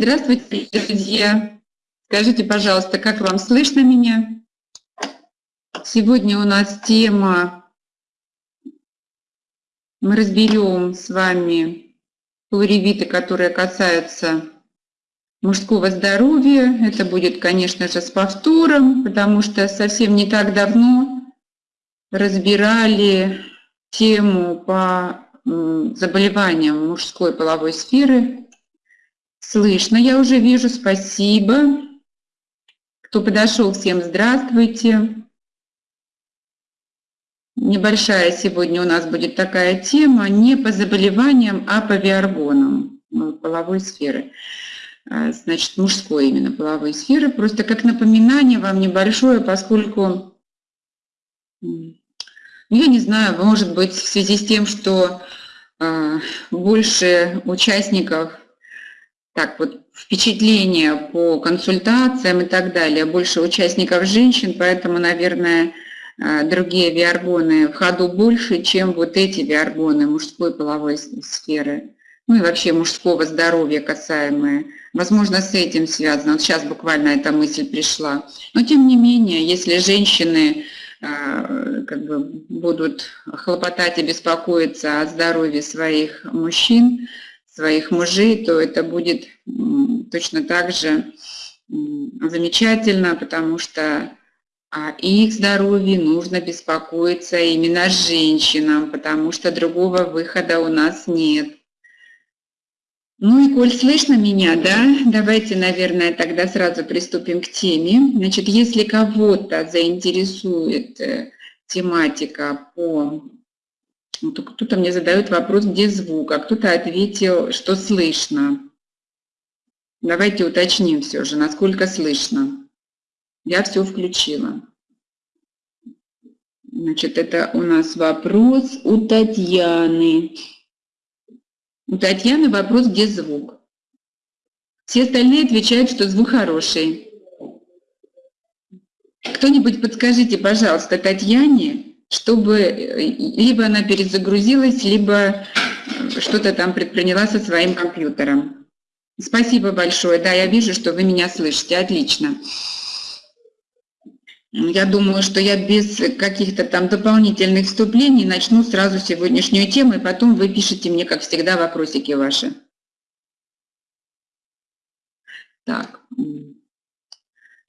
здравствуйте, друзья. Скажите, пожалуйста, как вам слышно меня? Сегодня у нас тема, мы разберем с вами плуревиты, которые касаются мужского здоровья. Это будет, конечно же, с повтором, потому что совсем не так давно разбирали тему по заболеваниям мужской половой сферы. Слышно, я уже вижу, спасибо. Кто подошел, всем здравствуйте. Небольшая сегодня у нас будет такая тема, не по заболеваниям, а по виаргонам ну, половой сферы. А, значит, мужской именно половой сферы. Просто как напоминание вам небольшое, поскольку я не знаю, может быть, в связи с тем, что э, больше участников, так вот, впечатления по консультациям и так далее, больше участников женщин, поэтому, наверное, э, другие виаргоны в ходу больше, чем вот эти виаргоны мужской половой сферы, ну и вообще мужского здоровья касаемые. Возможно, с этим связано. Вот сейчас буквально эта мысль пришла. Но тем не менее, если женщины а, как бы будут хлопотать и беспокоиться о здоровье своих мужчин, своих мужей, то это будет точно так же замечательно, потому что о их здоровье нужно беспокоиться именно женщинам, потому что другого выхода у нас нет. Ну и коль слышно меня, да, давайте, наверное, тогда сразу приступим к теме. Значит, если кого-то заинтересует э, тематика по... Ну, кто-то мне задает вопрос, где звук, а кто-то ответил, что слышно. Давайте уточним все же, насколько слышно. Я все включила. Значит, это у нас вопрос у Татьяны. У Татьяны вопрос, где звук. Все остальные отвечают, что звук хороший. Кто-нибудь подскажите, пожалуйста, Татьяне, чтобы э, либо она перезагрузилась, либо э, что-то там предприняла со своим компьютером. Спасибо большое. Да, я вижу, что вы меня слышите. Отлично. Я думаю, что я без каких-то там дополнительных вступлений начну сразу сегодняшнюю тему, и потом вы пишите мне, как всегда, вопросики ваши. Так.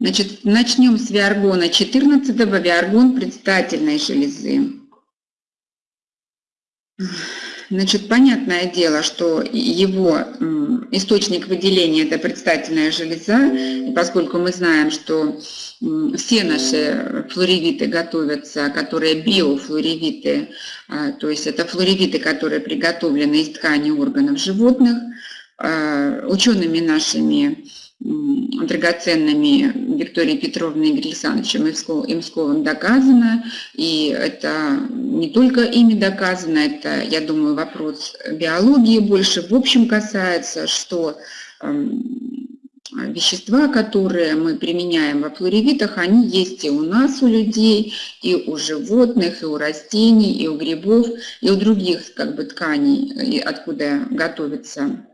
Значит, начнем с виаргона 14 -го. Виаргон предстательной железы. Значит, понятное дело, что его источник выделения – это предстательная железа, и поскольку мы знаем, что все наши флоревиты готовятся, которые биофлоревиты, а, то есть это флоревиты, которые приготовлены из ткани органов животных, а, учеными нашими драгоценными Викторией Петровной и Игорем Александровичем Имсковым доказано, и это не только ими доказано, это, я думаю, вопрос биологии больше в общем касается, что эм, вещества, которые мы применяем во флоревитах, они есть и у нас, у людей, и у животных, и у растений, и у грибов, и у других как бы, тканей, откуда готовится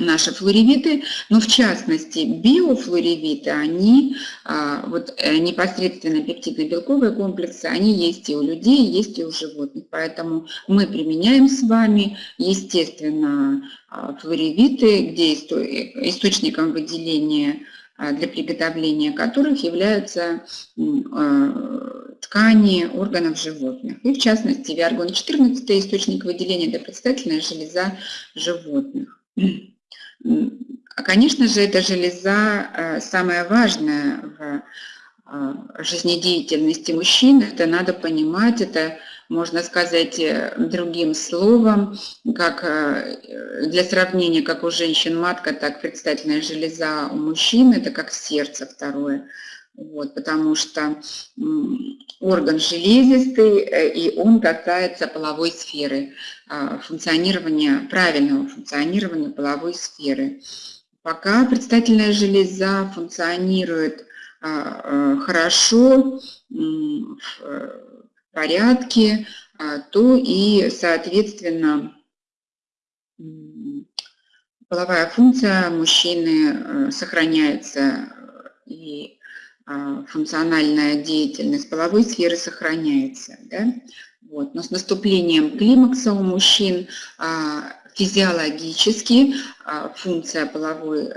наши флоревиты, но в частности биофлоревиты, они а, вот э, непосредственно пептидно-белковые комплексы, они есть и у людей, есть и у животных. Поэтому мы применяем с вами, естественно, а, флоревиты, где источником выделения а, для приготовления которых являются ткани органов животных. И в частности, виаргон-14 – источник выделения – это предстательная железа животных. А, конечно же, эта железа э, самая важная в э, жизнедеятельности мужчин. Это надо понимать, это можно сказать э, другим словом, как для сравнения, как у женщин матка, так предстательная железа у мужчин, это как сердце второе. Вот, потому что орган железистый, э, и он касается половой сферы, а, функционирования, правильного функционирования половой сферы. Пока предстательная железа функционирует а, а, хорошо, в э, порядке, то и, соответственно, половая функция мужчины сохраняется и функциональная деятельность половой сферы сохраняется. Да? Вот. Но с наступлением климакса у мужчин физиологически функция половой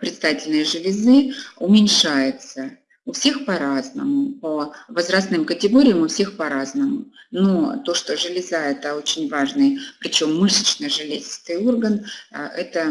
предстательной железы уменьшается. У всех по-разному, по возрастным категориям у всех по-разному. Но то, что железа – это очень важный, причем мышечно-железистый орган, а, это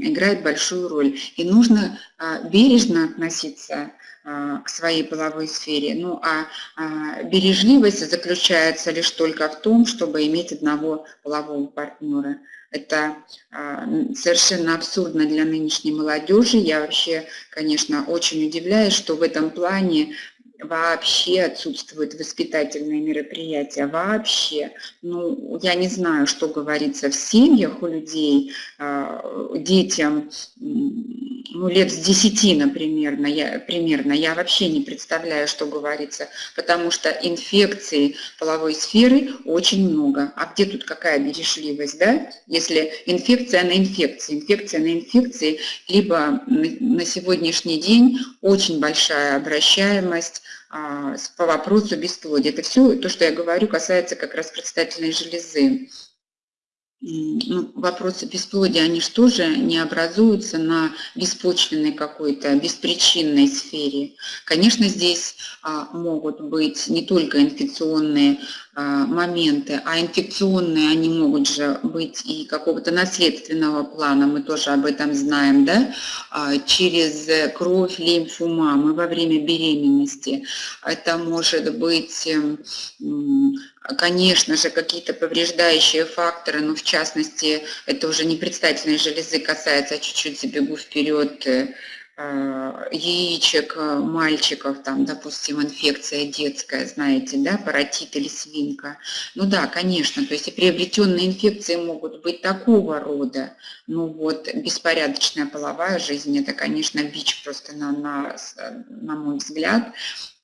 играет большую роль. И нужно а, бережно относиться а, к своей половой сфере. Ну а бережливость заключается лишь только в том, чтобы иметь одного полового партнера – это а, совершенно абсурдно для нынешней молодежи. Я вообще, конечно, очень удивляюсь, что в этом плане вообще отсутствуют воспитательные мероприятия, вообще. Ну, я не знаю, что говорится в семьях у людей, а, детям, ну, лет с 10, например, я, примерно, я вообще не представляю, что говорится, потому что инфекций половой сферы очень много. А где тут какая бережливость, да? Если инфекция на инфекции, инфекция на инфекции, либо на сегодняшний день очень большая обращаемость а, по вопросу бесплодия. Это все то, что я говорю, касается как раз предстательной железы ну, вопросы бесплодия, они же тоже не образуются на беспочвенной какой-то, беспричинной сфере. Конечно, здесь а, могут быть не только инфекционные а, моменты, а инфекционные они могут же быть и какого-то наследственного плана, мы тоже об этом знаем, да, а, через кровь, лимфу мамы во время беременности. Это может быть конечно же, какие-то повреждающие факторы, но в частности, это уже не предстательной железы касается, а чуть-чуть забегу вперед, э, яичек э, мальчиков, там, допустим, инфекция детская, знаете, да, паротит или свинка. Ну да, конечно, то есть и приобретенные инфекции могут быть такого рода. Ну вот, беспорядочная половая жизнь, это, конечно, бич просто на, на, на мой взгляд.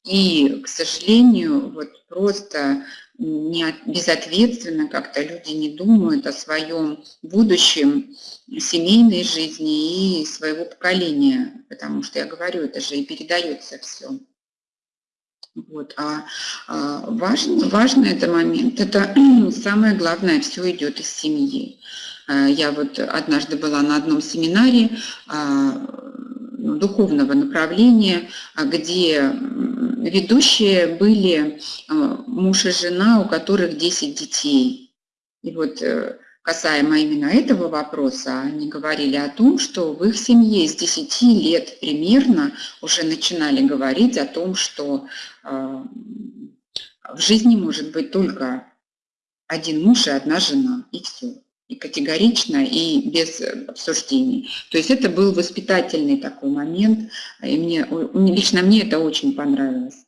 И, к сожалению, вот просто не безответственно как-то люди не думают о своем будущем семейной жизни и своего поколения, потому что я говорю, это же и передается все. Вот. А, а важно, важно это момент, это самое главное, все идет из семьи. А, я вот однажды была на одном семинаре а, ну, духовного направления, где ведущие были э, муж и жена, у которых 10 детей. И вот э, касаемо именно этого вопроса, они говорили о том, что в их семье с 10 лет примерно уже начинали говорить о том, что э, в жизни может быть только один муж и одна жена, и все. И категорично, и без обсуждений. То есть это был воспитательный такой момент, и мне, лично мне это очень понравилось.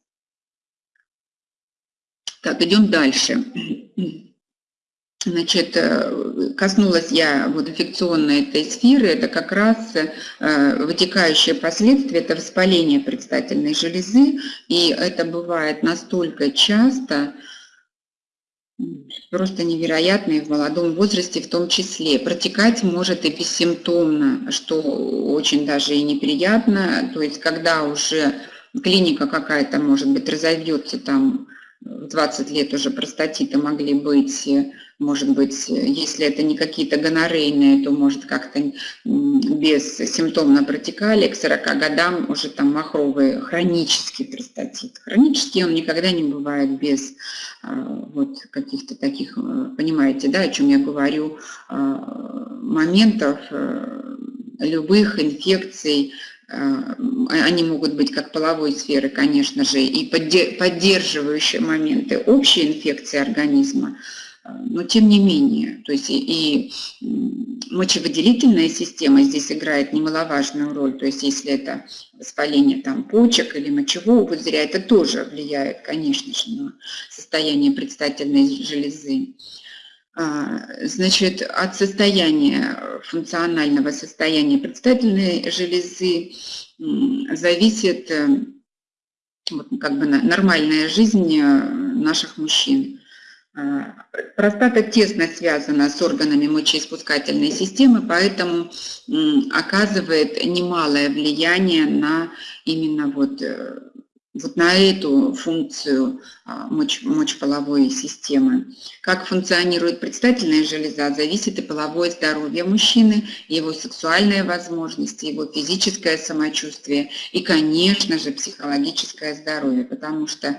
Так, идем дальше. Значит, э, коснулась я вот инфекционной этой сферы, это как раз э, вытекающие последствия, это воспаление предстательной железы, и это бывает настолько часто, просто невероятно и в молодом возрасте в том числе. Протекать может и бессимптомно, что очень даже и неприятно, то есть когда уже клиника какая-то, может быть, разовьется там в 20 лет уже простатиты могли быть, может быть, если это не какие-то гонорейные, то может как-то без симптомно протекали, к 40 годам уже там махровый хронический простатит. Хронический он никогда не бывает без а, вот каких-то таких, э, понимаете, да, о чем я говорю, а, моментов э, любых инфекций, а, они могут быть как половой сферы, конечно же, и поддерживающие моменты общей инфекции организма, но тем не менее, то есть и, и мочевыделительная система здесь играет немаловажную роль, то есть если это воспаление там, почек или мочевого пузыря, это тоже влияет, конечно же, на состояние предстательной железы. А, значит, от состояния, функционального состояния предстательной железы зависит э, вот, как бы нормальная жизнь э, наших мужчин. Простата тесно связана с органами мочеиспускательной системы, поэтому оказывает немалое влияние на именно вот, э, вот на эту функцию а, моч, мочеполовой системы. Как функционирует предстательная железа, зависит и половое здоровье мужчины, его сексуальные возможности, его физическое самочувствие и, конечно же, психологическое здоровье, потому что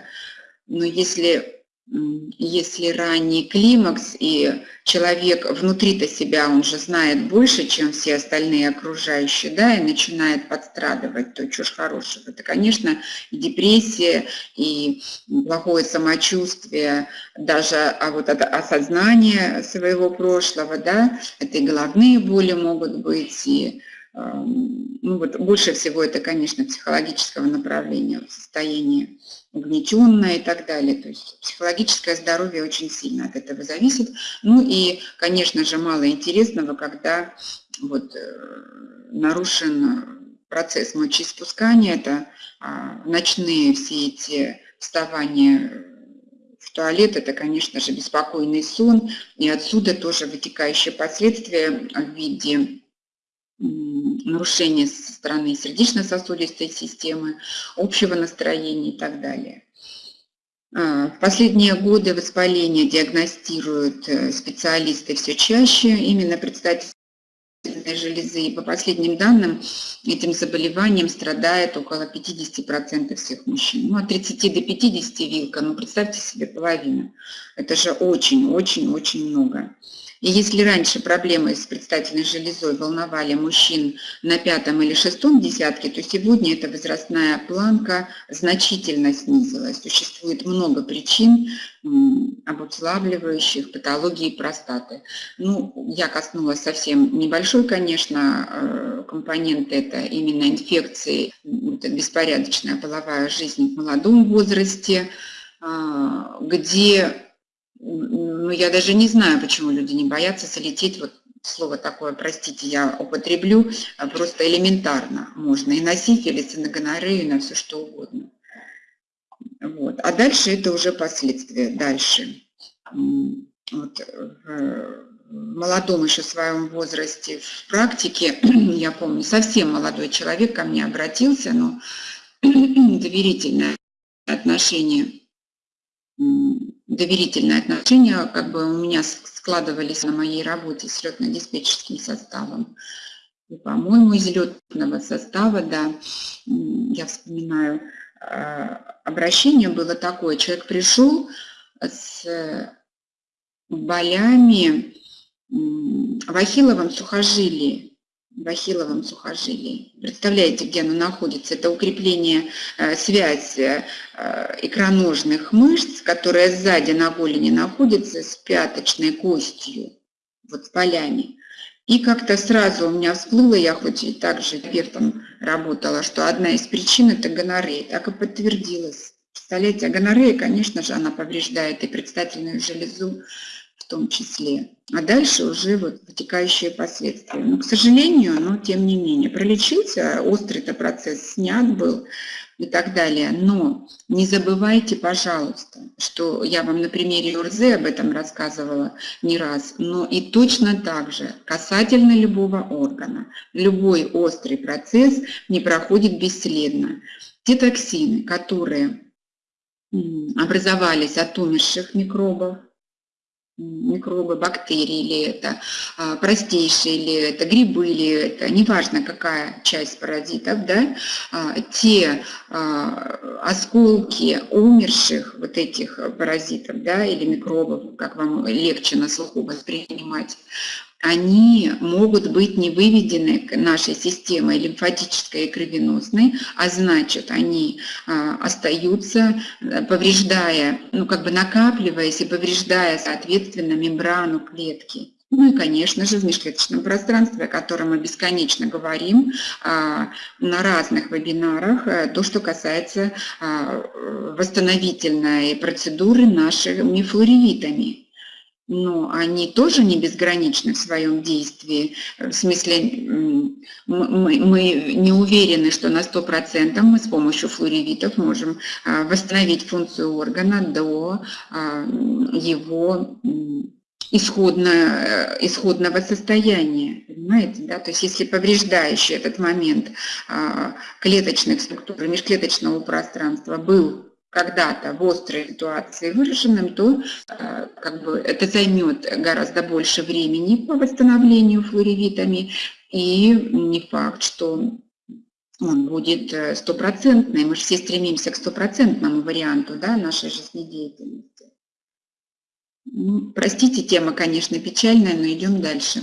ну, если если ранний климакс, и человек внутри-то себя, он же знает больше, чем все остальные окружающие, да, и начинает подстрадывать, то ж хорошего. Это, конечно, и депрессия, и плохое самочувствие, даже а вот это осознание своего прошлого, да, это и головные боли могут быть, и ну вот больше всего это, конечно, психологического направления, состояние угнетенное и так далее. То есть психологическое здоровье очень сильно от этого зависит. Ну и, конечно же, мало интересного, когда вот э, нарушен процесс мочеиспускания, это а, ночные все эти вставания в туалет, это, конечно же, беспокойный сон, и отсюда тоже вытекающие последствия в виде нарушения со стороны сердечно-сосудистой системы, общего настроения и так далее. А, в последние годы воспаление диагностируют э, специалисты все чаще, именно предстательной железы. И по последним данным, этим заболеванием страдает около 50% всех мужчин. Ну, от 30 до 50 вилка, ну, представьте себе половину. Это же очень-очень-очень много. И если раньше проблемы с предстательной железой волновали мужчин на пятом или шестом десятке, то сегодня эта возрастная планка значительно снизилась. Существует много причин, обуславливающих патологии простаты. Ну, я коснулась совсем небольшой, конечно, э, компонент, это именно инфекции, это беспорядочная половая жизнь в молодом возрасте, а, где я даже не знаю, почему люди не боятся залететь, вот слово такое, простите, я употреблю, а просто элементарно можно и на сифилис, и на гонорею, и на все что угодно. Вот. А дальше это уже последствия, дальше. Вот, в молодом еще своем возрасте в практике, я помню, совсем молодой человек ко мне обратился, но доверительное отношение доверительные отношения как бы у меня складывались на моей работе с летно-диспетчерским составом. По-моему, из летного состава, да, я вспоминаю, а, обращение было такое. Человек пришел с болями в ахилловом сухожилии в ахилловом сухожилии. Представляете, где оно находится? Это укрепление, э, связь э, икроножных мышц, которая сзади на голени находится с пяточной костью, вот с полями. И как-то сразу у меня всплыло, я хоть и так же терапевтом работала, что одна из причин – это гонорея. Так и подтвердилось. Представляете, а гонорея, конечно же, она повреждает и предстательную железу, в том числе. А дальше уже вот вытекающие последствия. Но, к сожалению, но тем не менее, пролечился, острый-то процесс снят был и так далее. Но не забывайте, пожалуйста, что я вам на примере УРЗ об этом рассказывала не раз, но и точно так же касательно любого органа. Любой острый процесс не проходит бесследно. Те токсины, которые образовались от умерших микробов, микробы, бактерии или это, а, простейшие или это, грибы или это, неважно какая часть паразитов, да, а, те а, осколки умерших вот этих паразитов, да, или микробов, как вам легче на слуху воспринимать, они могут быть не выведены нашей системой лимфатической и кровеносной, а значит, они а, остаются, повреждая, ну как бы накапливаясь и повреждая, соответственно, мембрану клетки. Ну и, конечно же, в межклеточном пространстве, о котором мы бесконечно говорим а, на разных вебинарах, э, то, что касается а, восстановительной процедуры нашими флоревитами. Но они тоже не безграничны в своем действии. В смысле, мы, не уверены, что на 100% мы с помощью флоревитов можем а, восстановить функцию органа до а, его исходно, исходного состояния, понимаете, да, то есть если повреждающий этот момент а, клеточных структур, межклеточного пространства был когда-то в острой ситуации выраженным, то э, как бы, это займет гораздо больше времени по восстановлению флоревитами, и не факт, что он будет э, стопроцентный. Мы же все стремимся к стопроцентному варианту да, нашей жизнедеятельности. Ну, простите, тема, конечно, печальная, но идем дальше.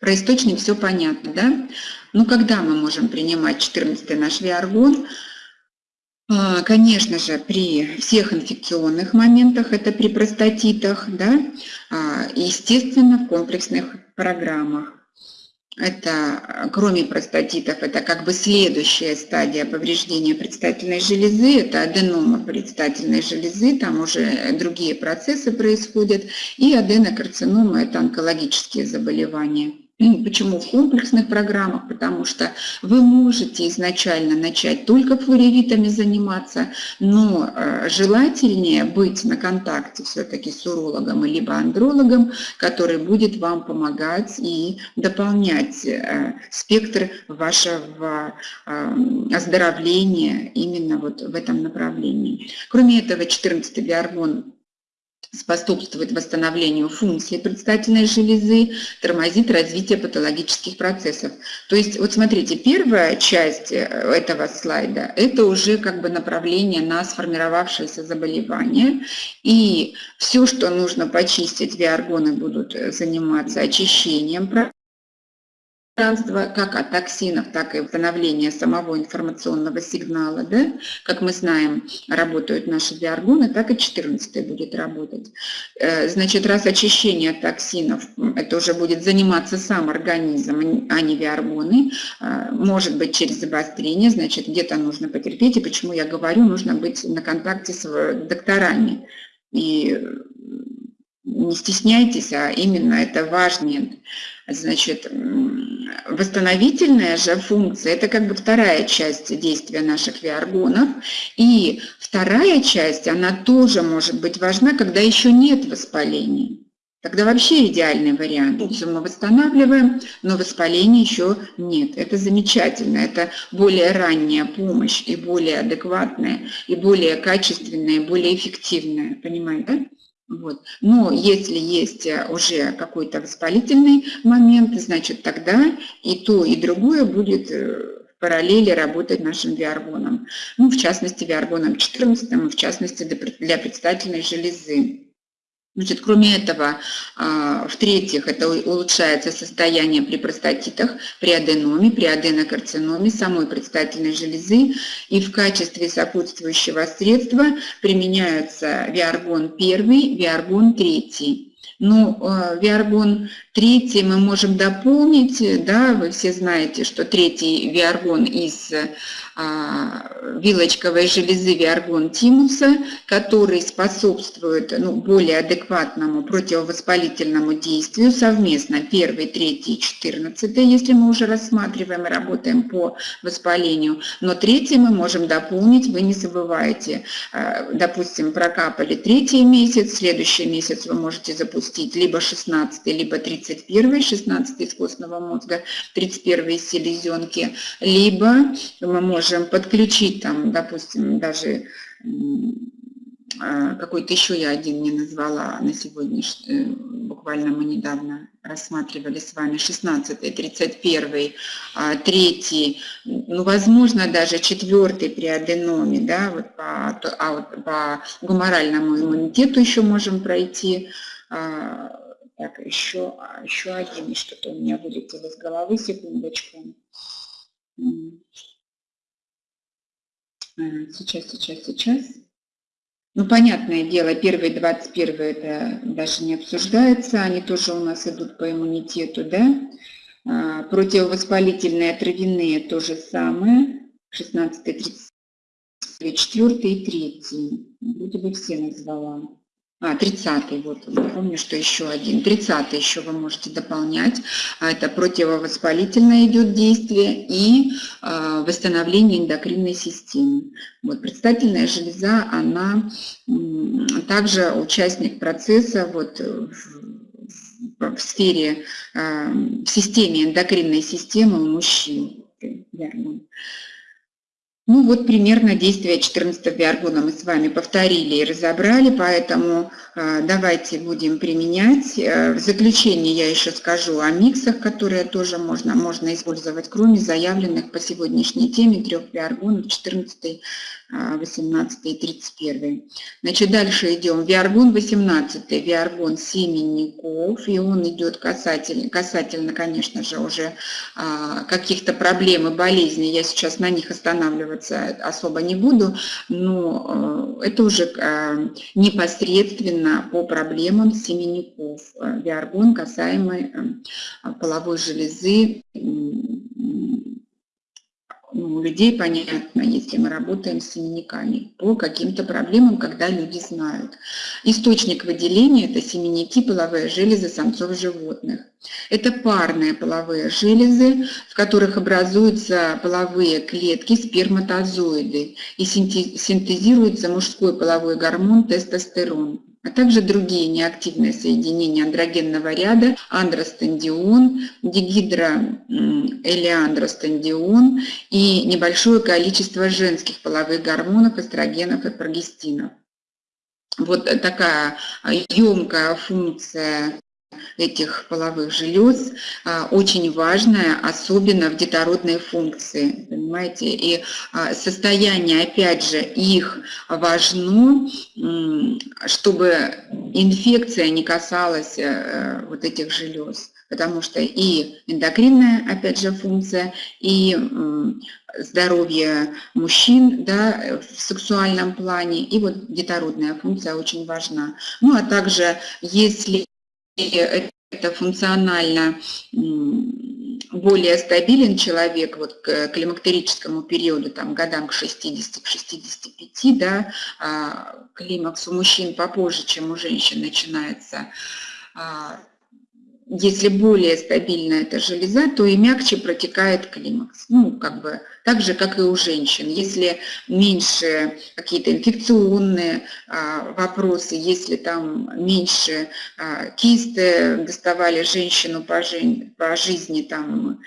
Про источник все понятно, да? Ну, когда мы можем принимать 14 наш виаргон? А, конечно же, при всех инфекционных моментах, это при простатитах, да, а, естественно, в комплексных программах. Это, кроме простатитов, это как бы следующая стадия повреждения предстательной железы, это аденома предстательной железы, там уже другие процессы происходят, и аденокарцинома – это онкологические заболевания. Почему в комплексных программах? Потому что вы можете изначально начать только флоревитами заниматься, но э, желательнее быть на контакте все-таки с урологом либо андрологом, который будет вам помогать и дополнять э, спектр вашего э, оздоровления именно вот в этом направлении. Кроме этого, 14-й биоргон способствует восстановлению функции предстательной железы, тормозит развитие патологических процессов. То есть, вот смотрите, первая часть э, этого слайда – это уже как бы направление на сформировавшееся заболевание. И все, что нужно почистить, виаргоны будут э, заниматься очищением пространства, как от токсинов, так и восстановления самого информационного сигнала. Да? Как мы знаем, работают наши биоргоны, так и 14 будет работать. Э, значит, раз очищение токсинов, это уже будет заниматься сам организм, а не биоргоны, э, может быть через обострение, значит, где-то нужно потерпеть. И почему я говорю, нужно быть на контакте с докторами. И не стесняйтесь, а именно это важнее. Значит, восстановительная же функция – это как бы вторая часть действия наших виаргонов. И вторая часть, она тоже может быть важна, когда еще нет воспаления. Тогда вообще идеальный вариант. Все мы восстанавливаем, но воспаления еще нет. Это замечательно. Это более ранняя помощь и более адекватная, и более качественная, и более эффективная. Понимаете, да? Вот. Но если есть э, уже какой-то воспалительный момент, значит тогда и то, и другое будет э, в параллели работать нашим виаргоном. Ну, в частности, виаргоном 14, и в частности для предстательной железы. Значит, кроме этого, а, в-третьих, это улучшается состояние при простатитах, при аденоме, при аденокарциноме самой предстательной железы. И в качестве сопутствующего средства применяются виаргон 1, виаргон 3. Ну, э, виаргон третий мы можем дополнить, да, вы все знаете, что третий виаргон из а, вилочковой железы виаргон тимуса, который способствует ну, более адекватному противовоспалительному действию совместно первый, третий, четырнадцатый, если мы уже рассматриваем и работаем по воспалению. Но третий мы можем дополнить, вы не забывайте, а, допустим, прокапали третий месяц, следующий месяц вы можете запустить либо 16 либо 31 16 из костного мозга, 31 из селезенки, либо мы можем можем подключить там, допустим, даже а, какой-то еще я один не назвала на сегодняшний, э, буквально мы недавно рассматривали с вами 16 31 3 ну, возможно, даже 4 при аденоме, да, вот по, а вот по гуморальному иммунитету еще можем пройти. А, так, еще, еще один, что-то у меня вылетело из головы, секундочку. Сейчас, сейчас, сейчас. Ну, понятное дело, первые 21 это даже не обсуждается, они тоже у нас идут по иммунитету, да. А, противовоспалительные травяные то же самое, 16, 34 и 3. Вроде бы все назвала. А, 30 вот, помню, что еще один. 30 еще вы можете дополнять. А, это противовоспалительное идет действие и а, восстановление эндокринной системы. Вот, предстательная железа, она также участник процесса вот, в, в сфере, в системе эндокринной системы у мужчин. Ну вот примерно действие 14 биаргона мы с вами повторили и разобрали, поэтому э, давайте будем применять. Э, в заключение я еще скажу о миксах, которые тоже можно, можно использовать, кроме заявленных по сегодняшней теме трех биаргонов 14 18 и 31. Значит, дальше идем. Виаргон 18, виаргон семенников, и он идет касательно, касательно конечно же, уже а, каких-то проблем и болезней. Я сейчас на них останавливаться особо не буду, но а, это уже а, непосредственно по проблемам семенников. Виаргон, касаемый а, половой железы, ну, у людей понятно, если мы работаем с семенниками, по каким-то проблемам, когда люди знают. Источник выделения – это семенники, половые железы самцов животных. Это парные половые железы, в которых образуются половые клетки, сперматозоиды, и синтезируется мужской половой гормон тестостерон а также другие неактивные соединения андрогенного ряда, андростендион, дигидроэлеандростендион и небольшое количество женских половых гормонов, эстрогенов и прогестинов. Вот такая емкая функция этих половых желез а, очень важная, особенно в детородной функции, понимаете, и а, состояние, опять же, их важно, чтобы инфекция не касалась э, вот этих желез, потому что и эндокринная, опять же, функция, и здоровье мужчин да, в сексуальном плане, и вот детородная функция очень важна. Ну, а также, если это функционально более стабилен человек вот к климактерическому периоду, там, годам к 60, к 65, да, а климакс у мужчин попозже, чем у женщин начинается, а, если более стабильна эта железа, то и мягче протекает климакс. Ну, как бы так же, как и у женщин. Если меньше какие-то инфекционные а, вопросы, если там меньше а, кисты доставали женщину по, жи по жизни, там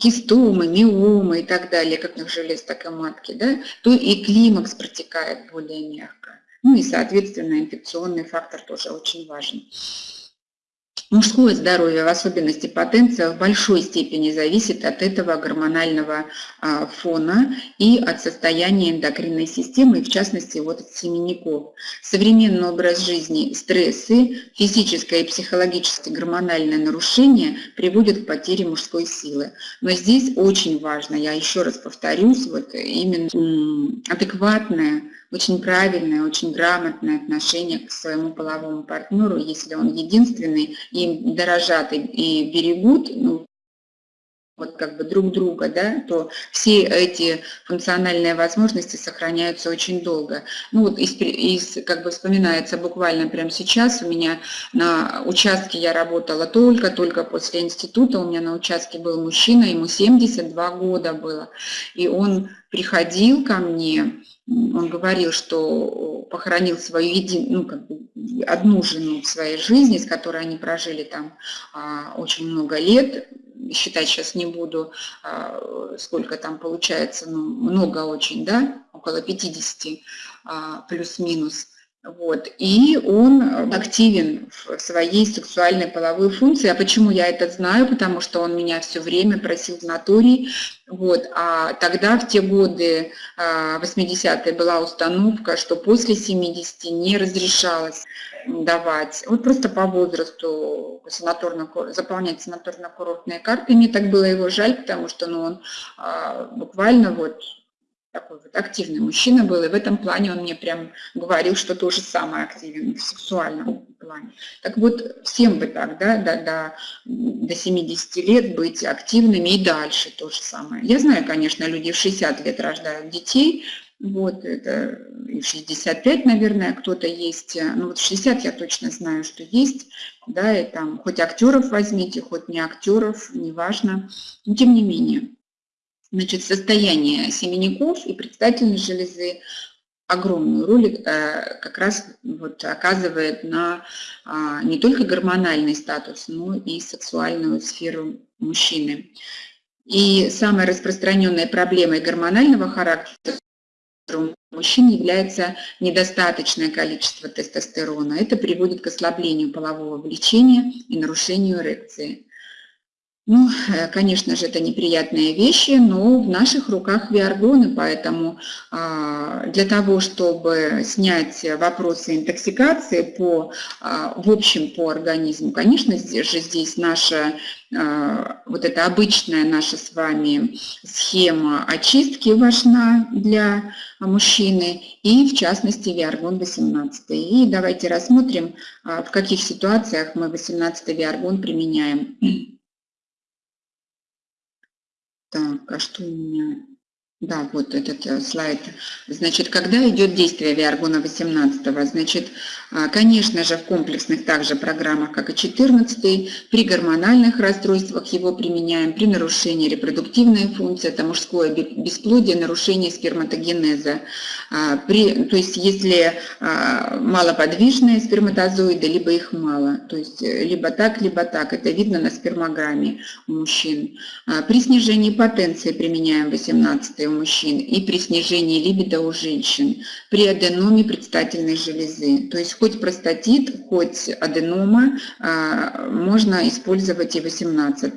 кистомы, миомы и так далее, как на желез, так и матки, да, то и климакс протекает более мягко. Ну и, соответственно, инфекционный фактор тоже очень важен. Мужское здоровье, в особенности потенция, в большой степени зависит от этого гормонального а, фона и от состояния эндокринной системы, в частности вот от семенников. Современный образ жизни, стрессы, физическое и психологическое гормональное нарушение приводят к потере мужской силы. Но здесь очень важно, я еще раз повторюсь, вот именно адекватное очень правильное, очень грамотное отношение к своему половому партнеру, если он единственный, им дорожат и, и берегут, ну, вот как бы друг друга, да, то все эти функциональные возможности сохраняются очень долго. Ну вот из, из, как бы вспоминается буквально прямо сейчас, у меня на участке я работала только-только после института, у меня на участке был мужчина, ему 72 года было, и он приходил ко мне, он говорил, что похоронил свою един... ну, как бы одну жену в своей жизни, с которой они прожили там а, очень много лет, считать сейчас не буду, а, сколько там получается, ну, много очень, да, около 50 а, плюс-минус. Вот. И он активен в своей сексуальной половой функции. А почему я это знаю? Потому что он меня все время просил в натуре. Вот. А тогда, в те годы, 80-е, а, была установка, что после 70 не разрешалось давать. Вот просто по возрасту санаторно, заполнять санаторно-курортные карты. Мне так было его жаль, потому что ну, он а, буквально вот такой вот активный мужчина был, и в этом плане он мне прям говорил, что тоже самое активен в сексуальном плане. Так вот, всем бы так, да, до, до, до 70 лет быть активными и дальше то же самое. Я знаю, конечно, люди в 60 лет рождают детей, Вот, это и 65, наверное, кто-то есть. Ну вот 60 я точно знаю, что есть. Да, и там хоть актеров возьмите, хоть не актеров, неважно. Но тем не менее. Значит, состояние семенников и предстательной железы огромную роль э, как раз вот оказывает на а, не только гормональный статус, но и сексуальную сферу мужчины. И самой распространенной проблемой гормонального характера у мужчин является недостаточное количество тестостерона. Это приводит к ослаблению полового влечения и нарушению эрекции. Ну, э, конечно же, это неприятные вещи, но в наших руках виаргоны, поэтому а, для того, чтобы снять вопросы интоксикации по, а, в общем по организму, конечно же, здесь наша а, вот эта обычная наша с вами схема очистки важна для мужчины и в частности виаргон 18. И давайте рассмотрим, в каких ситуациях мы 18 виаргон применяем. Так, а что у меня? Да, вот этот э, слайд. Значит, когда идет действие Виаргона 18, значит, конечно же, в комплексных также программах, как и 14, при гормональных расстройствах его применяем, при нарушении репродуктивной функции, это мужское бесплодие, нарушение сперматогенеза. А, при, то есть, если а, малоподвижные сперматозоиды, либо их мало, то есть, э, либо так, либо так, это видно на спермограмме у мужчин. При снижении потенции применяем 18 у мужчин и при снижении либидо у женщин, при аденоме предстательной железы. То есть хоть простатит, хоть аденома а, можно использовать и 18.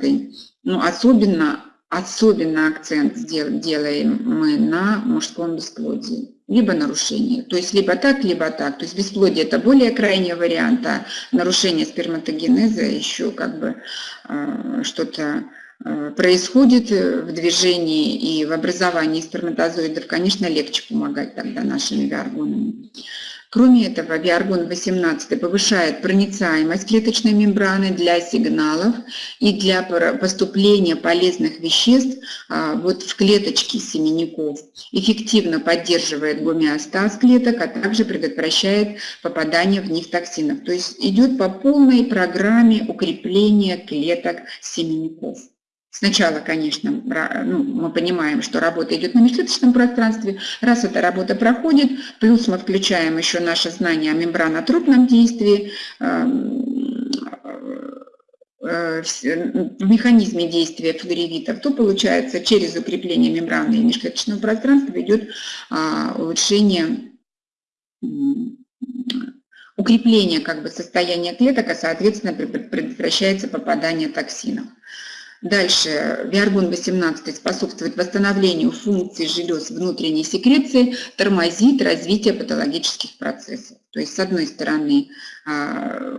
Ну, особенно, особенно акцент делаем мы на мужском бесплодии либо нарушение. То есть либо так, либо так. То есть бесплодие – это более крайний вариант, а нарушение сперматогенеза еще как бы э, что-то Э, происходит в движении и в образовании сперматозоидов, конечно, легче помогать тогда нашими биоргонами. Кроме этого, биоргон 18 повышает проницаемость клеточной мембраны для сигналов и для поступления полезных веществ а, вот в клеточки семенников. Эффективно поддерживает гомеостаз клеток, а также предотвращает попадание в них токсинов. То есть идет по полной программе укрепления клеток семенников. Сначала, конечно, ну, мы понимаем, что работа идет на межклеточном пространстве. Раз эта работа проходит, плюс мы включаем еще наше знание о мембранотропном действии, эм, э, в механизме действия флоревитов, то получается через укрепление мембраны и межклеточного пространства идет а, улучшение укрепление как бы состояния клеток, а соответственно предотвращается попадание токсинов. Дальше, Виаргон-18 способствует восстановлению функций желез внутренней секреции, тормозит развитие патологических процессов. То есть, с одной стороны,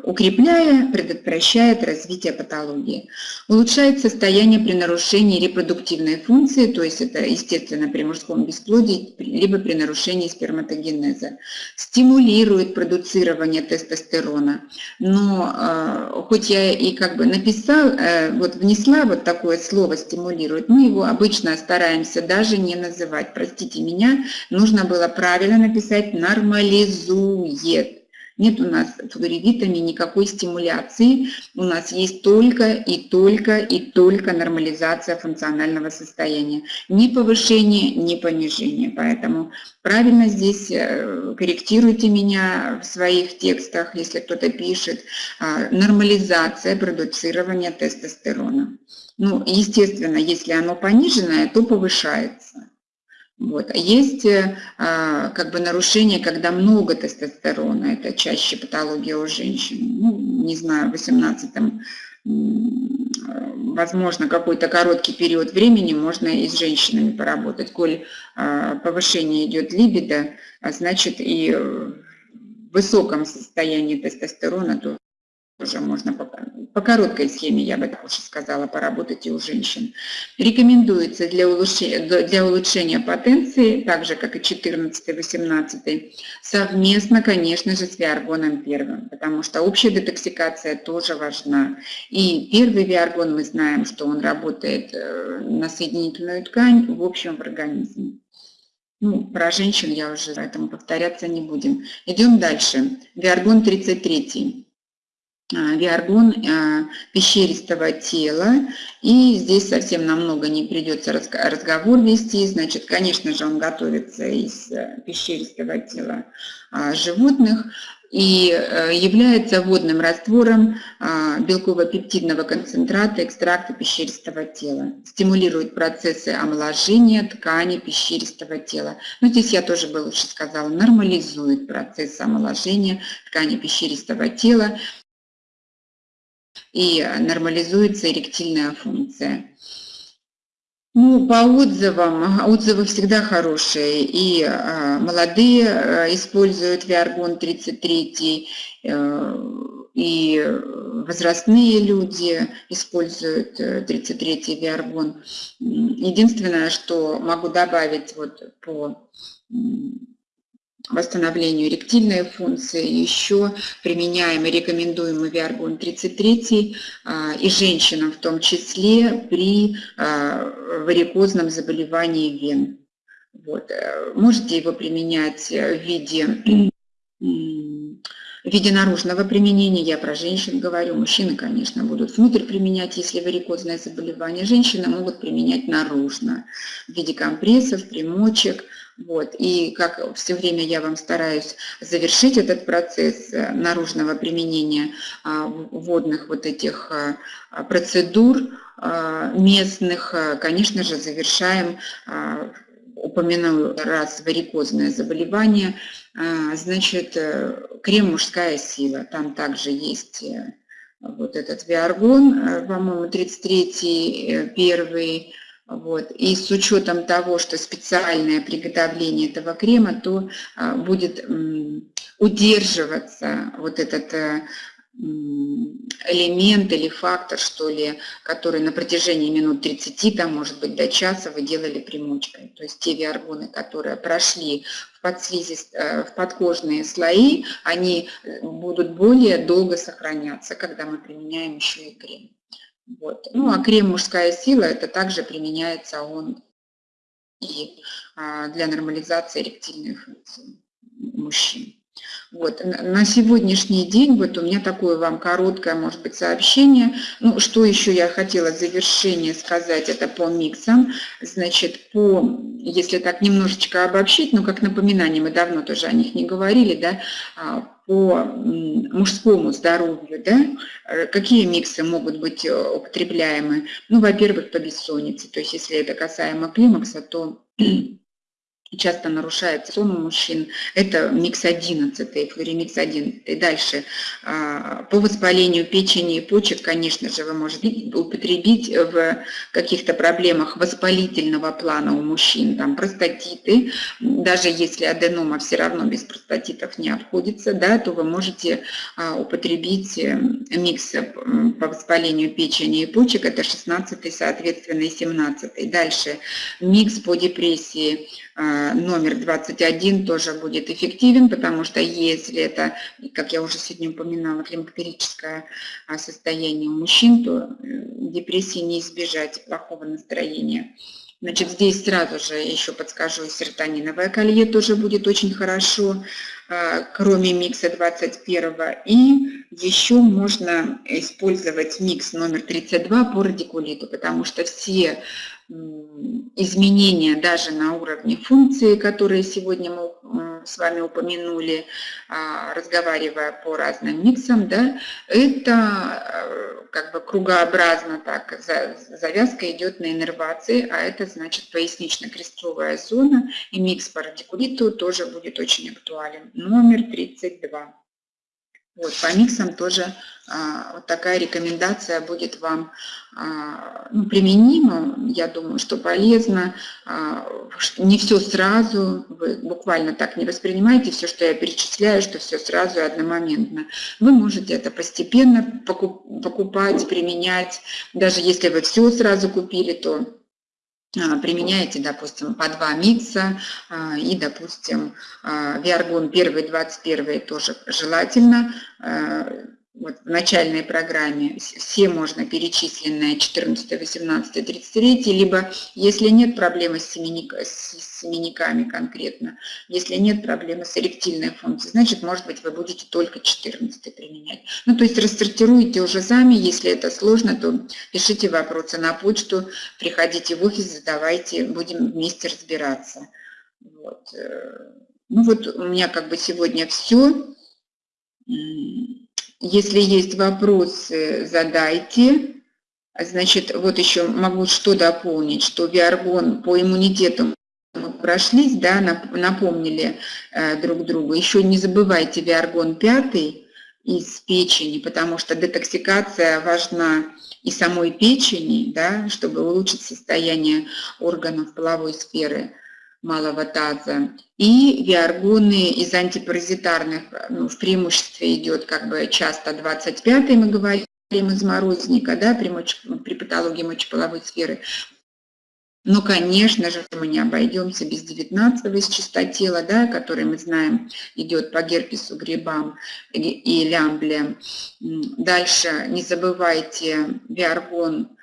укрепляя, предотвращает развитие патологии. Улучшает состояние при нарушении репродуктивной функции, то есть это, естественно, при мужском бесплодии, либо при нарушении сперматогенеза. Стимулирует продуцирование тестостерона. Но э, хоть я и как бы написал, э, вот внесла вот такое слово «стимулирует», мы его обычно стараемся даже не называть. Простите меня, нужно было правильно написать «нормализует». Нет у нас флоревитами никакой стимуляции, у нас есть только и только и только нормализация функционального состояния. Ни повышение, ни понижение. Поэтому правильно здесь э, корректируйте меня в своих текстах, если кто-то пишет. А, нормализация продуцирования тестостерона. Ну, естественно, если оно пониженное, то повышается. Вот. А есть э, а, как бы нарушение, когда много тестостерона, это чаще патология у женщин. Ну, не знаю, в 18 возможно, какой-то короткий период времени можно и с женщинами поработать. Коль а, повышение идет либидо, а значит и в высоком состоянии тестостерона, то тоже можно по, по короткой схеме, я бы так уж сказала, поработать и у женщин. Рекомендуется для улучшения, для улучшения потенции, так же как и 14-18, совместно, конечно же, с виаргоном первым, потому что общая детоксикация тоже важна. И первый виаргон мы знаем, что он работает э, на соединительную ткань, в общем, в организме. Ну, про женщин я уже, поэтому повторяться не будем. Идем дальше. Виаргон 33. А, виаргон а, пещеристого тела. И здесь совсем намного не придется разговор вести. Значит, конечно же, он готовится из э, пещеристого тела а, животных и э, является водным раствором белково-пептидного концентрата экстракта пещеристого тела. Стимулирует процессы омоложения ткани пещеристого тела. Но здесь я тоже бы лучше сказала, нормализует процесс омоложения ткани пещеристого тела и нормализуется эректильная функция. Ну, по отзывам, отзывы всегда хорошие, и э, молодые э, используют Виаргон 33, э, и возрастные люди используют 33 Виаргон. Единственное, что могу добавить вот по восстановлению эректильной функции. Еще применяем и рекомендуем Виаргон 33 а, и женщинам в том числе при а, варикозном заболевании вен. Вот. Э, можете его применять в виде в виде наружного применения, я про женщин говорю, мужчины, конечно, будут внутрь применять, если варикозное заболевание, женщины могут применять наружно, в виде компрессов, примочек, вот. И как все время я вам стараюсь завершить этот процесс э, наружного применения а, водных вот этих а, процедур а, местных, конечно же, завершаем упомяну раз варикозное заболевание, значит, э, крем «Мужская сила», там также есть э, вот этот виаргон, по-моему, 33-й, первый, вот. И с учетом того, что специальное приготовление этого крема, то а, будет удерживаться вот этот э, элемент или фактор, что ли, который на протяжении минут 30, там, может быть, до часа вы делали примочкой. То есть те виаргоны, которые прошли в, подслизи, э, в подкожные слои, они э, будут более долго сохраняться, когда мы применяем еще и крем. Вот. Ну, а крем «Мужская сила» это также применяется он и а, для нормализации эректильной функции мужчин. Вот. На сегодняшний день вот у меня такое вам короткое, может быть, сообщение. Ну, что еще я хотела в завершение сказать, это по миксам. Значит, по, если так немножечко обобщить, ну, как напоминание, мы давно тоже о них не говорили, да, а, по мужскому здоровью, да, э, какие миксы могут быть э, употребляемы? Ну, во-первых, по бессоннице, то есть если это касаемо климакса, то часто нарушает сон у мужчин. Это микс 11, флоремикс 11. Дальше, а, по воспалению печени и почек, конечно же, вы можете употребить в каких-то проблемах воспалительного плана у мужчин, там простатиты, даже если аденома все равно без простатитов не обходится, да, то вы можете а, употребить э, микс по воспалению печени и почек, это 16, соответственно, и 17. Дальше, микс по депрессии, а, номер 21 тоже будет эффективен, потому что если это, как я уже сегодня упоминала, климактерическое а, состояние у мужчин, то э, депрессии не избежать плохого настроения. Значит, здесь сразу же еще подскажу, серотониновое колье тоже будет очень хорошо, а, кроме микса 21. И еще можно использовать микс номер 32 по радикулиту, потому что все изменения даже на уровне функции, которые сегодня мы с вами упомянули, а, разговаривая по разным миксам, да, это э, как бы кругообразно так, завязка идет на иннервации, а это значит пояснично-крестцовая зона, и микс по радикулиту тоже будет очень актуален. Номер 32. Вот, по миксам тоже а, вот такая рекомендация будет вам а, ну, применима. Я думаю, что полезно. А, не все сразу, вы буквально так не воспринимаете все, что я перечисляю, что все сразу и одномоментно. Вы можете это постепенно покупать, применять. Даже если вы все сразу купили, то применяете, допустим, по два микса а, и, допустим, а, виаргон 1, 21 тоже желательно вот в начальной программе все можно перечисленные 14, 18, 33, либо если нет проблемы с, семеник, с семенниками конкретно, если нет проблемы с эректильной функцией, значит, может быть, вы будете только 14 применять. Ну, то есть рассортируйте уже сами, если это сложно, то пишите вопросы на почту, приходите в офис, задавайте, будем вместе разбираться. Вот. Э, ну вот у меня как бы сегодня все. Если есть вопросы, задайте. Значит, вот еще могу что дополнить, что Виаргон по иммунитету мы прошлись, да, напомнили э, друг другу. Еще не забывайте Виаргон 5 из печени, потому что детоксикация важна и самой печени, да, чтобы улучшить состояние органов половой сферы малого таза. И виаргоны из антипаразитарных, ну, в преимуществе идет как бы часто 25 мы говорим из морозника, да, при, моч, при патологии мочеполовой сферы. Но, конечно же, мы не обойдемся без 19 из чистотела, да, который мы знаем идет по герпесу, грибам и лямбле. Дальше не забывайте виаргон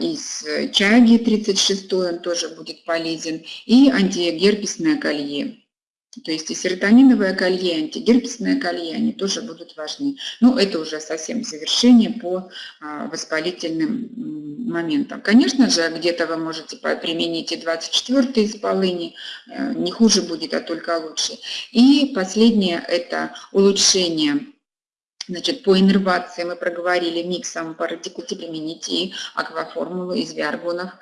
из чаги 36, он тоже будет полезен, и антигерпесное колье. То есть и серотониновое колье, и антигерпесное колье, они тоже будут важны. Ну, это уже совсем завершение по а, воспалительным моментам. Конечно же, где-то вы можете применить и 24 из полыни, э, не хуже будет, а только лучше. И последнее – это улучшение Значит, по иннервации мы проговорили миксом по радикулите применить и акваформулу из виаргонов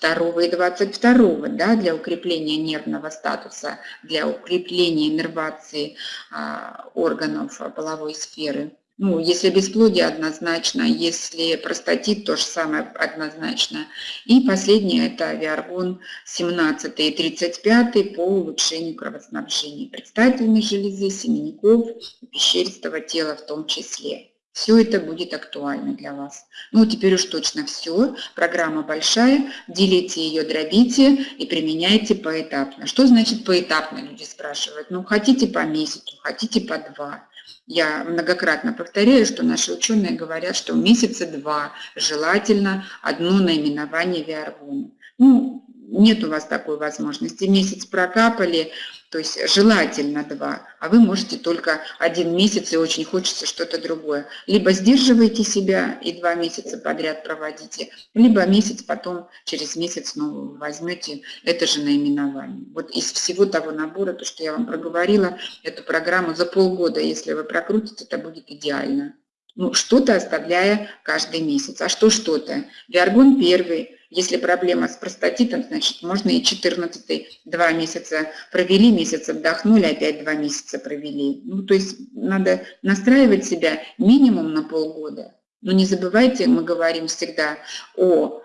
2 и 22, да, для укрепления нервного статуса, для укрепления иннервации а, органов половой сферы. Ну, если бесплодие однозначно, если простатит, то же самое однозначно. И последнее – это авиаргон 17 и 35 по улучшению кровоснабжения предстательной железы, семенников, пещеристого тела в том числе. Все это будет актуально для вас. Ну, теперь уж точно все. Программа большая. Делите ее, дробите и применяйте поэтапно. Что значит поэтапно, люди спрашивают. Ну, хотите по месяцу, хотите по два. Я многократно повторяю, что наши ученые говорят, что месяца два желательно одно наименование виаргона. Ну, нет у вас такой возможности. Месяц прокапали, то есть желательно два, а вы можете только один месяц и очень хочется что-то другое. Либо сдерживаете себя и два месяца подряд проводите, либо месяц потом, через месяц снова возьмете это же наименование. Вот из всего того набора, то, что я вам проговорила, эту программу за полгода, если вы прокрутите, это будет идеально. Ну, что-то оставляя каждый месяц. А что что-то? Виаргон первый, если проблема с простатитом, значит, можно и 14 два месяца провели, месяц отдохнули, опять два месяца провели. Ну, то есть надо настраивать себя минимум на полгода. Но не забывайте, мы говорим всегда о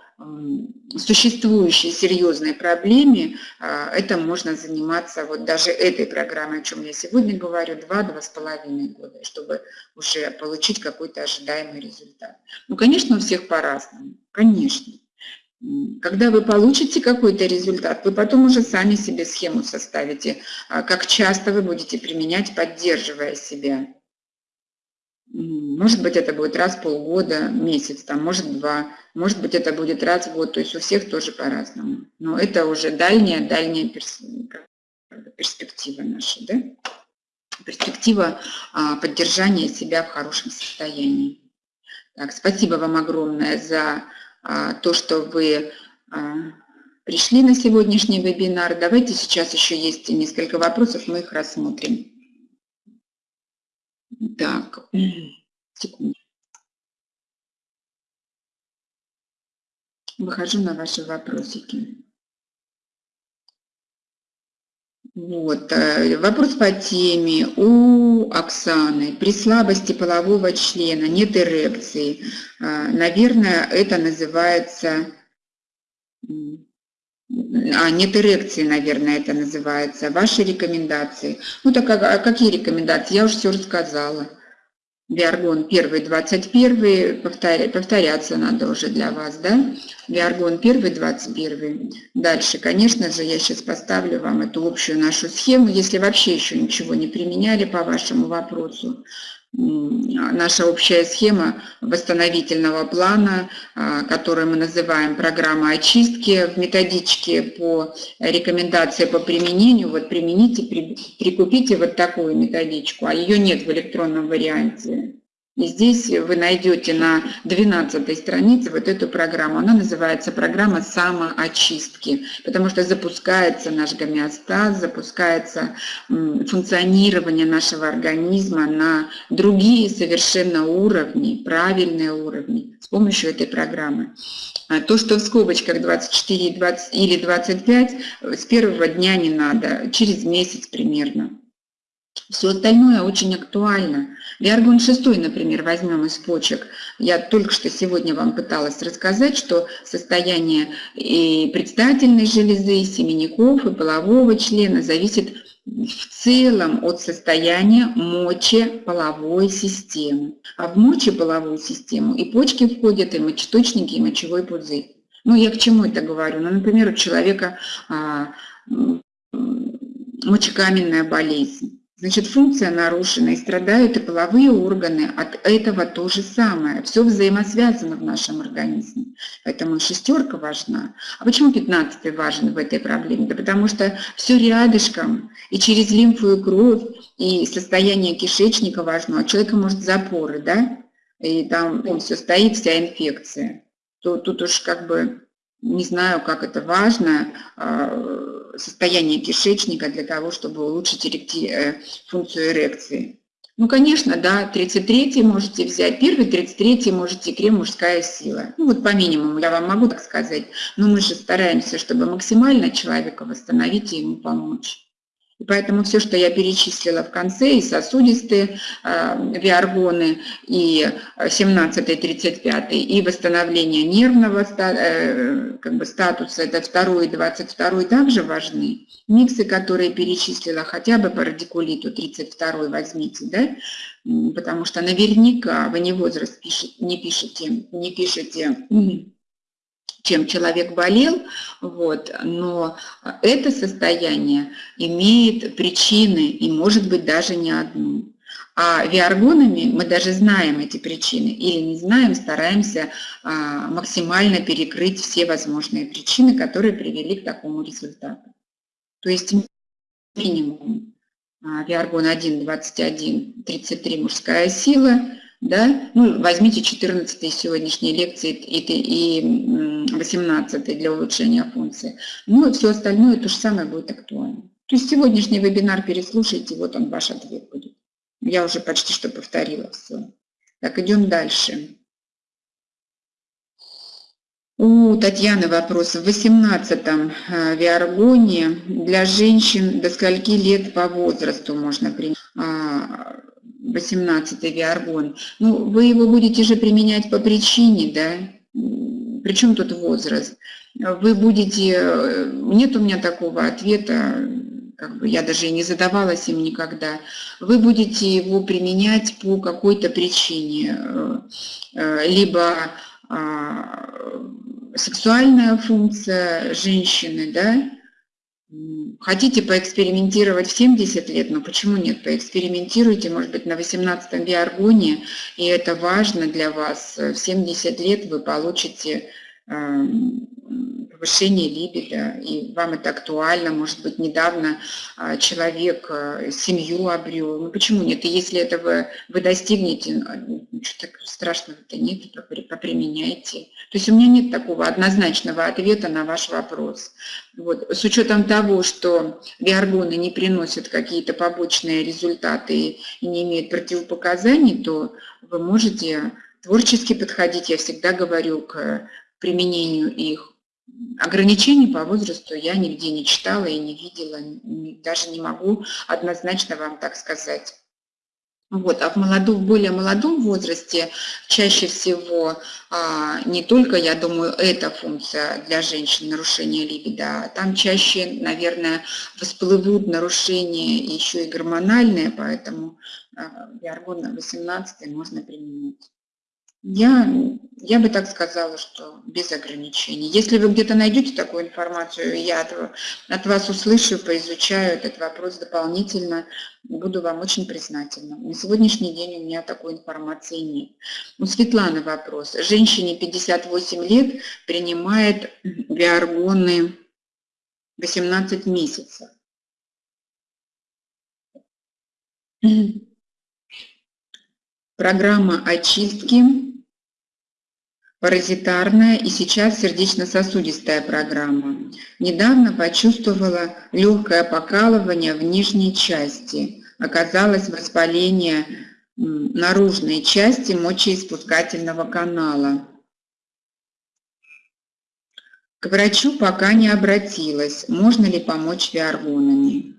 существующей серьезной проблеме, а, это можно заниматься вот даже этой программой, о чем я сегодня говорю, два-два с половиной года, чтобы уже получить какой-то ожидаемый результат. Ну, конечно, у всех по-разному, конечно. Когда вы получите какой-то результат, вы потом уже сами себе схему составите, а, как часто вы будете применять, поддерживая себя. Может быть, это будет раз в полгода, месяц, там, может, два. Может быть, это будет раз в год. То есть у всех тоже по-разному. Но это уже дальняя, дальняя перспектива наша, да? Перспектива а, поддержания себя в хорошем состоянии. Так, спасибо вам огромное за то, что вы а, пришли на сегодняшний вебинар. Давайте сейчас еще есть несколько вопросов, мы их рассмотрим. Так, секунду. Выхожу на ваши вопросики. Вот, э, вопрос по теме. У Оксаны при слабости полового члена нет эрекции. А, наверное, это называется... А, нет эрекции, наверное, это называется. Ваши рекомендации. Ну так а, а какие рекомендации? Я уже все рассказала. Виаргон 1, 21, повторя, повторяться надо уже для вас, да? Виаргон 1, 21. Дальше, конечно же, я сейчас поставлю вам эту общую нашу схему, если вообще еще ничего не применяли по вашему вопросу. Наша общая схема восстановительного плана, а, который мы называем программа очистки в методичке по рекомендации по применению. Вот примените, прикупите вот такую методичку, а ее нет в электронном варианте. И здесь вы найдете на 12 странице вот эту программу. Она называется программа самоочистки, потому что запускается наш гомеостаз, запускается функционирование нашего организма на другие совершенно уровни, правильные уровни с помощью этой программы. А то, что в скобочках 24 20, или 25, с первого дня не надо, через месяц примерно. Все остальное очень актуально. Виаргон 6, например, возьмем из почек. Я только что сегодня вам пыталась рассказать, что состояние и предстательной железы, и семенников, и полового члена зависит в целом от состояния мочеполовой системы. А в мочеполовую систему и почки входят, и мочеточники, и мочевой пузырь. Ну, я к чему это говорю? Ну, например, у человека а, мочекаменная болезнь. Значит, функция нарушена и страдают и половые органы от этого то же самое. Все взаимосвязано в нашем организме. Поэтому шестерка важна. А почему пятнадцатый важен в этой проблеме? Да потому что все рядышком, и через лимфу и кровь, и состояние кишечника важно. А человека может запоры, да? И там ну, все стоит, вся инфекция. То тут уж как бы не знаю, как это важно, а, состояние кишечника для того, чтобы улучшить эректи... Э, функцию эрекции. Ну, конечно, да, 33 можете взять, первый 33 можете крем «Мужская сила». Ну, вот по минимуму я вам могу так сказать, но мы же стараемся, чтобы максимально человека восстановить и ему помочь. И поэтому все, что я перечислила в конце, и сосудистые э, виаргоны, и 17 35 и восстановление нервного э, как бы, статуса, это 2 и 22 также важны. Миксы, которые перечислила, хотя бы по радикулиту 32 возьмите, да, потому что наверняка вы не возраст пишете, не пишете, не пишете чем человек болел, вот, но это состояние имеет причины и может быть даже не одну. А виаргонами мы даже знаем эти причины или не знаем, стараемся а, максимально перекрыть все возможные причины, которые привели к такому результату. То есть минимум а, виаргон 1, 21, 33 мужская сила – да? Ну, возьмите 14 сегодняшней лекции и, и 18 для улучшения функции. Ну, и все остальное то же самое будет актуально. То есть сегодняшний вебинар переслушайте, вот он ваш ответ будет. Я уже почти что повторила все. Так, идем дальше. У Татьяны вопрос. В 18-м э, Виаргоне для женщин до скольки лет по возрасту можно принять? А, 18 виаргон, ну, вы его будете же применять по причине, да, причем тут возраст. Вы будете, э, нет у меня такого ответа, как бы я даже и не задавалась им никогда. Вы будете его применять по какой-то причине, э, э, либо а, сексуальная функция женщины, да, Хотите поэкспериментировать в 70 лет, но почему нет? Поэкспериментируйте, может быть, на 18-м биаргоне, и это важно для вас. В 70 лет вы получите эм, повышение либидо, и вам это актуально, может быть, недавно а, человек а, семью обрел, ну почему нет, и если этого вы достигнете, ну, ничего так страшного-то нет, поприменяйте. То есть у меня нет такого однозначного ответа на ваш вопрос. Вот. С учетом того, что биоргоны не приносят какие-то побочные результаты и не имеют противопоказаний, то вы можете творчески подходить, я всегда говорю, к применению их Ограничений по возрасту я нигде не читала и не видела, даже не могу однозначно вам так сказать. Вот, а в, молодом, в более молодом возрасте чаще всего а, не только, я думаю, эта функция для женщин, нарушение либидо, а там чаще, наверное, всплывут нарушения еще и гормональные, поэтому а, биоргон 18 можно применить. Я, я бы так сказала, что без ограничений. Если вы где-то найдете такую информацию, я от, от вас услышу, поизучаю этот вопрос дополнительно, буду вам очень признательна. На сегодняшний день у меня такой информации нет. У Светланы вопрос. Женщине 58 лет принимает виаргоны 18 месяцев. Программа очистки паразитарная и сейчас сердечно-сосудистая программа. Недавно почувствовала легкое покалывание в нижней части. Оказалось воспаление наружной части мочеиспускательного канала. К врачу пока не обратилась, можно ли помочь виаргонами.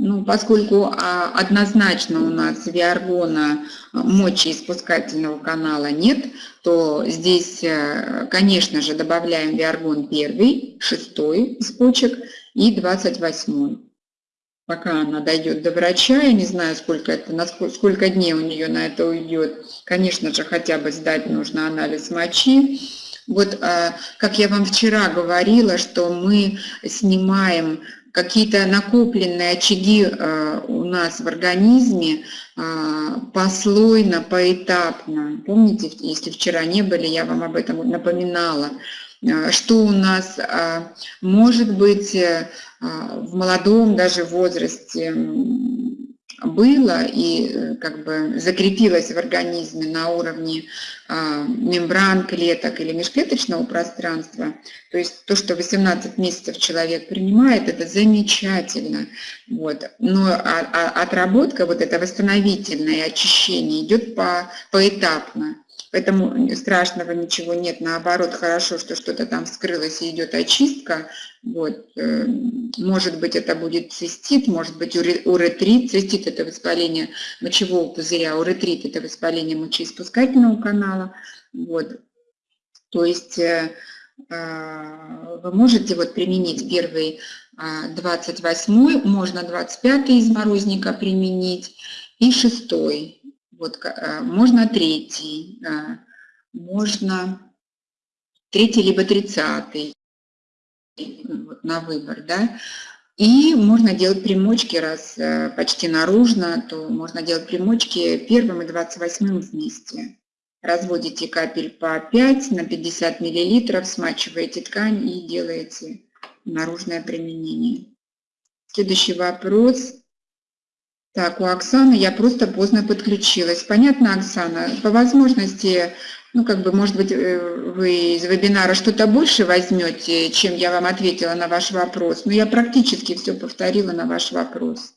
Ну, поскольку а, однозначно у нас виаргона а, мочеиспускательного канала нет, то здесь, э, конечно же, добавляем виаргон первый, шестой из почек и 28. Пока она дойдет до врача, я не знаю, сколько, это, насколько, сколько дней у нее на это уйдет. Конечно же, хотя бы сдать нужно анализ мочи. Вот, а, как я вам вчера говорила, что мы снимаем какие-то накопленные очаги э, у нас в организме э, послойно, поэтапно. Помните, если вчера не были, я вам об этом напоминала, э, что у нас может быть в молодом даже возрасте было и э, как бы закрепилось в организме на уровне а, мембран клеток или межклеточного пространства, то есть то, что 18 месяцев человек принимает, это замечательно. Вот. Но а, а, отработка, вот это восстановительное очищение идет по, поэтапно. Поэтому страшного ничего нет, наоборот, хорошо, что что-то там вскрылось и идет очистка. Вот. Э, может быть, это будет цистит, может быть, уретрит. Цистит – это воспаление мочевого пузыря, уретрит – это воспаление мочеиспускательного канала. Вот. То есть э, э, вы можете вот применить первый 28, можно 25 из морозника применить и 6 вот, э, можно третий, можно третий либо тридцатый вот, на выбор, да. И можно делать примочки, раз э, почти наружно, то можно делать примочки первым и 28 вместе. Разводите капель по 5 на 50 мл, смачиваете ткань и делаете наружное применение. Следующий вопрос. Так, у Оксаны я просто поздно подключилась. Понятно, Оксана? По возможности, ну, как бы, может быть, э, вы из вебинара что-то больше возьмете, чем я вам ответила на ваш вопрос. Но я практически все повторила на ваш вопрос.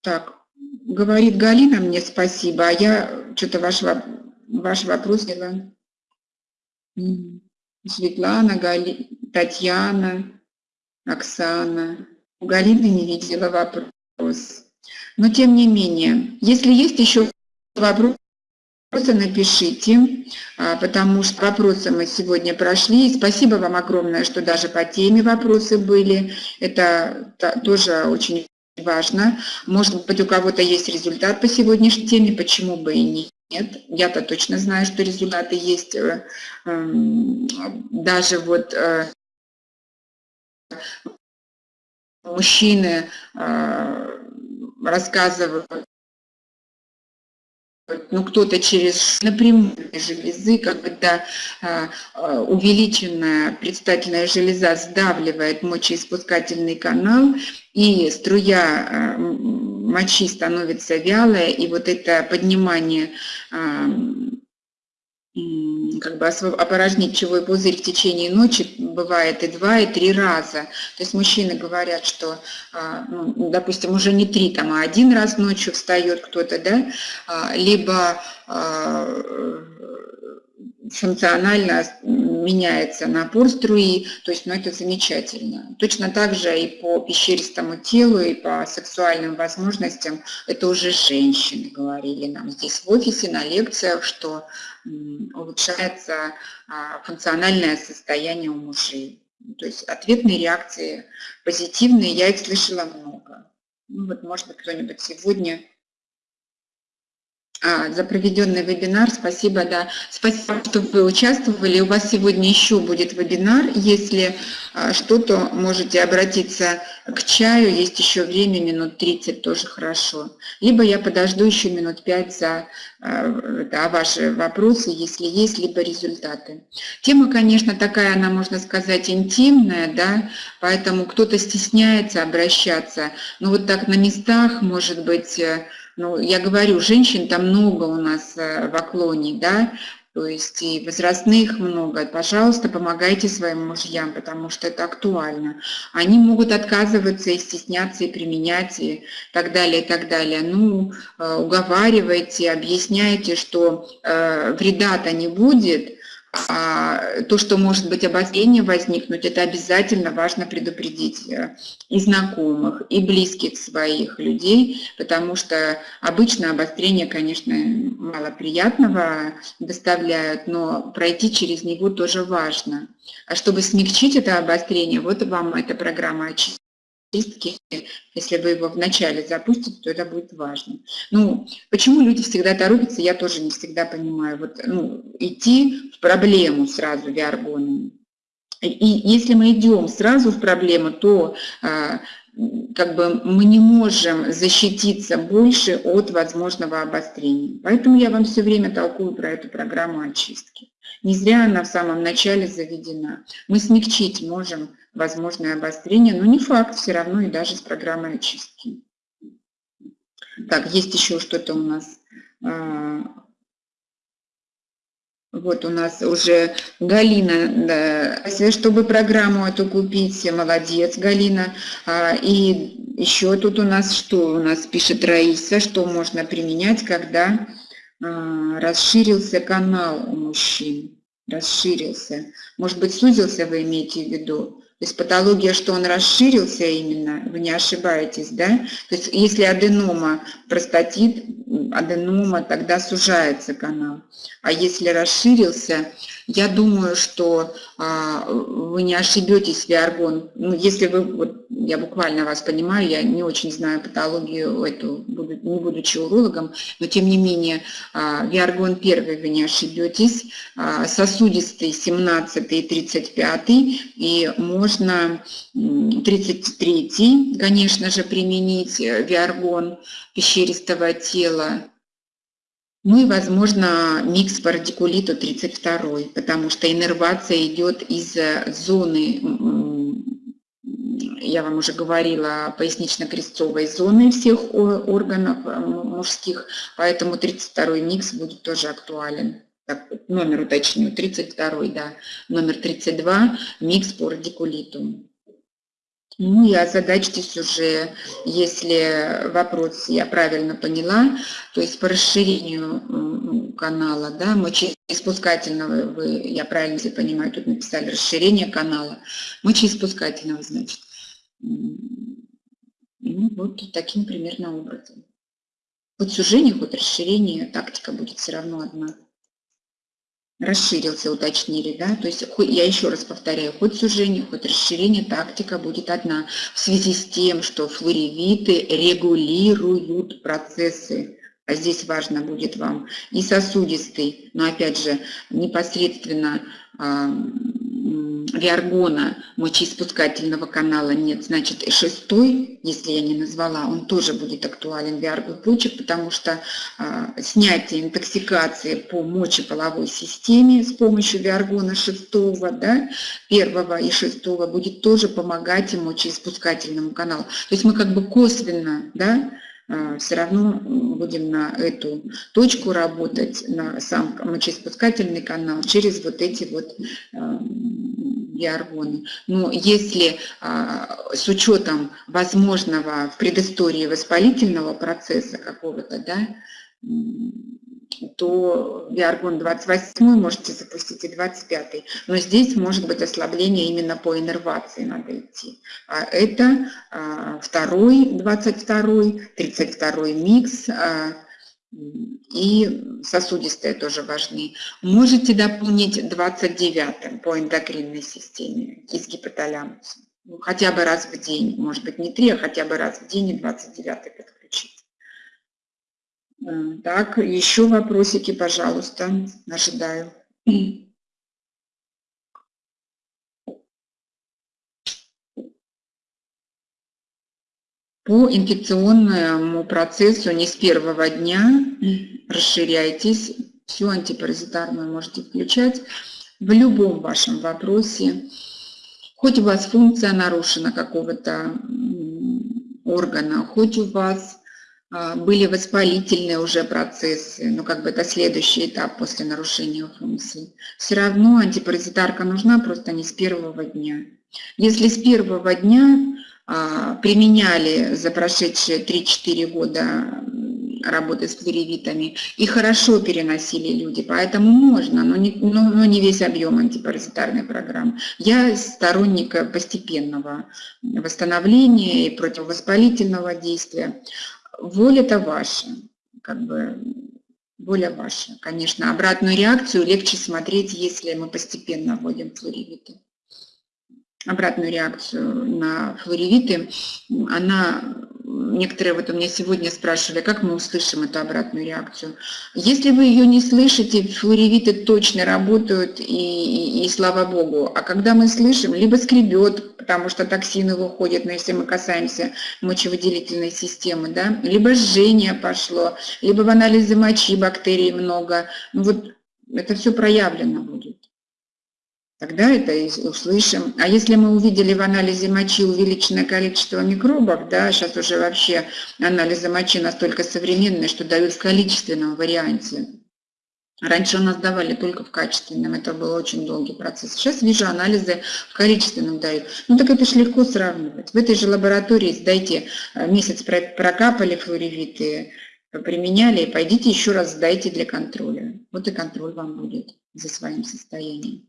Так, говорит Галина мне спасибо, а я что-то ваш, ваш вопрос взяла. Светлана, Гали... Татьяна, Оксана. У Галины не видела вопрос вопрос. Но тем не менее, если есть еще вопросы, напишите, а, потому что вопросы мы сегодня прошли. И спасибо вам огромное, что даже по теме вопросы были. Это тоже очень важно. Может быть, у кого-то есть результат по сегодняшней теме, почему бы и нет. Нет, я-то точно знаю, что результаты есть. Эм, даже вот э, мужчины э, рассказывают, ну, кто-то через напрямую железы, когда э, э, увеличенная предстательная железа сдавливает мочеиспускательный канал, и струя мочи становится вялая, и вот это поднимание как бы опорожнить пищевой пузырь в течение ночи бывает и два, и три раза. То есть мужчины говорят, что, а, ну, допустим, уже не три, там, а один раз ночью встает кто-то, да, а, либо а, функционально меняется напор струи, то есть ну, это замечательно. Точно так же и по пещеристому телу, и по сексуальным возможностям, это уже женщины говорили нам здесь в офисе на лекциях, что улучшается а, функциональное состояние у мужей. То есть ответные реакции позитивные, я их слышала много. Ну вот, может быть, кто-нибудь сегодня за проведенный вебинар. Спасибо, да. Спасибо, что вы участвовали. У вас сегодня еще будет вебинар. Если а, что-то, можете обратиться к чаю. Есть еще время, минут 30, тоже хорошо. Либо я подожду еще минут 5 за а, да, ваши вопросы, если есть, либо результаты. Тема, конечно, такая, она, можно сказать, интимная, да, поэтому кто-то стесняется обращаться. Но вот так на местах, может быть, э, ну, я говорю, женщин там много у нас э, в оклоне, да, то есть и возрастных много. Пожалуйста, помогайте своим мужьям, потому что это актуально. Они могут отказываться и стесняться, и применять, и так далее, и так далее. Ну, э, уговаривайте, объясняйте, что э, вреда-то не будет, то, что может быть обострение возникнуть, это обязательно важно предупредить э, и знакомых, и близких своих людей, потому что обычно обострение, конечно, мало приятного доставляют, но пройти через него тоже важно. А чтобы смягчить это обострение, вот вам эта программа очистки чистки, если вы его вначале запустите, то это будет важно. Ну, почему люди всегда торопятся, я тоже не всегда понимаю. Вот, ну, идти в проблему сразу виаргоном. И если мы идем сразу в проблему, то а, как бы мы не можем защититься больше от возможного обострения. Поэтому я вам все время толкую про эту программу очистки. Не зря она в самом начале заведена. Мы смягчить можем возможное обострение, но не факт все равно и даже с программой очистки. Так, есть еще что-то у нас. А, вот у нас уже Галина, да, чтобы программу эту купить, молодец, Галина. А, и еще тут у нас что у нас пишет Раиса, что можно применять, когда а, расширился канал у мужчин, расширился. Может быть, сузился вы имеете в виду? То есть патология, что он расширился именно, вы не ошибаетесь, да? То есть если аденома, простатит, аденома, тогда сужается канал. А если расширился, я думаю, что а, вы не ошибетесь, Виаргон. Ну, если вы, вот, я буквально вас понимаю, я не очень знаю патологию эту, буду, не будучи урологом, но тем не менее, а, Виаргон первый вы не ошибетесь, а, сосудистый 17 и 35, и можно 33, конечно же, применить э, Виаргон пещеристого тела, ну и, возможно, микс по радикулиту 32, потому что иннервация идет из э, зоны, я вам уже говорила, пояснично-крестцовой зоны всех органов э, мужских, поэтому 32 микс будет тоже актуален. Так, номер уточню, 32, да, номер 32, микс по радикулиту. Ну и озадачьтесь уже, если вопрос я правильно поняла, то есть по расширению канала, да, мочеиспускательного, вы, я правильно если понимаю, тут написали расширение канала, мочеиспускательного, значит. Ну вот таким примерно образом. Хоть сужение, хоть расширение, тактика будет все равно одна расширился, уточнили, да, то есть я еще раз повторяю, хоть сужение, хоть расширение, тактика будет одна, в связи с тем, что флоревиты регулируют процессы, а здесь важно будет вам и сосудистый, но опять же непосредственно виаргона мочеиспускательного канала нет, значит и шестой, если я не назвала, он тоже будет актуален виаргу почек, потому что а, снятие интоксикации по мочеполовой системе с помощью виаргона шестого, да, первого и шестого будет тоже помогать и мочеиспускательному каналу. То есть мы как бы косвенно, да, все равно будем на эту точку работать, на сам мочеиспускательный канал через вот эти вот биоргоны. Но если а, с учетом возможного в предыстории воспалительного процесса какого-то, да, то биоргон 28 можете запустить и 25. Но здесь может быть ослабление именно по иннервации надо идти. А это а, второй, 22, 32 микс, а, и сосудистые тоже важны. Можете дополнить 29-м по эндокринной системе из гипоталямуса. Ну, хотя бы раз в день, может быть не 3, а хотя бы раз в день и 29-й подключить. Так, еще вопросики, пожалуйста, ожидаю. По инфекционному процессу не с первого дня расширяйтесь, всю антипаразитарную можете включать в любом вашем вопросе. Хоть у вас функция нарушена какого-то органа, хоть у вас были воспалительные уже процессы, ну как бы это следующий этап после нарушения функции. Все равно антипаразитарка нужна просто не с первого дня. Если с первого дня а, применяли за прошедшие 3-4 года работы с флоревитами и хорошо переносили люди, поэтому можно, но не, но, но не весь объем антипаразитарной программы. Я сторонник постепенного восстановления и противовоспалительного действия. Воля-то ваша, как бы воля ваша. Конечно, обратную реакцию легче смотреть, если мы постепенно вводим флоревиты обратную реакцию на флоревиты, она, некоторые вот у меня сегодня спрашивали, как мы услышим эту обратную реакцию. Если вы ее не слышите, флоревиты точно работают, и, и, и слава богу. А когда мы слышим, либо скребет, потому что токсины выходят, но если мы касаемся мочевыделительной системы, да, либо жжение пошло, либо в анализе мочи бактерий много, ну вот это все проявлено будет тогда это и услышим. А если мы увидели в анализе мочи увеличенное количество микробов, да, сейчас уже вообще анализы мочи настолько современные, что дают в количественном варианте. Раньше у нас давали только в качественном, это был очень долгий процесс. Сейчас вижу анализы в количественном дают. Ну так это же легко сравнивать. В этой же лаборатории сдайте, э, месяц прокапали флоревиты, применяли, пойдите еще раз сдайте для контроля. Вот и контроль вам будет за своим состоянием.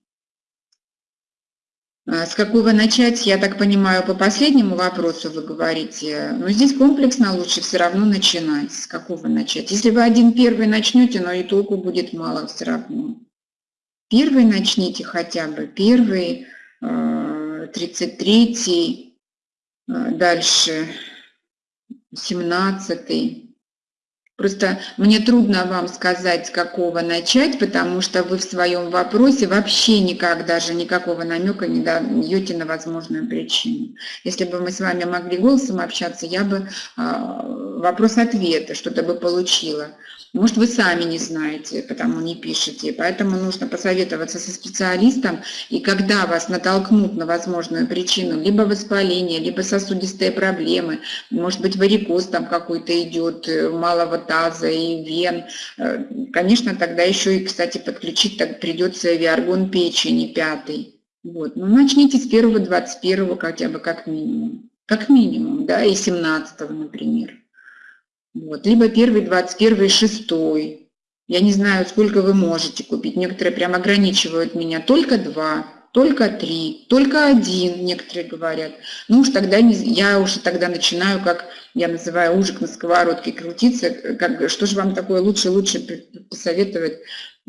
А с какого начать, я так понимаю, по последнему вопросу вы говорите, но здесь комплексно лучше все равно начинать. С какого начать? Если вы один первый начнете, но и толку будет мало все равно. Первый начните хотя бы, первый, 33 э, э, дальше 17 Просто мне трудно вам сказать, с какого начать, потому что вы в своем вопросе вообще никак даже никакого намека не даете на возможную причину. Если бы мы с вами могли голосом общаться, я бы а, вопрос-ответа что-то бы получила. Может, вы сами не знаете, потому не пишете. Поэтому нужно посоветоваться со специалистом, и когда вас натолкнут на возможную причину, либо воспаление, либо сосудистые проблемы, может быть, варикоз там какой-то идет, э, малого таза и вен, э, конечно, тогда еще и, кстати, подключить так придется виаргон печени пятый. Вот. Ну, начните с первого, 21 хотя бы как минимум. Как минимум, да, и 17 например. Вот. Либо первый, 21, шестой. Я не знаю, сколько вы можете купить. Некоторые прям ограничивают меня. Только два, только три, только один, некоторые говорят. Ну уж тогда не, я уже тогда начинаю, как я называю, ужик на сковородке крутиться. Как, что же вам такое лучше, лучше посоветовать?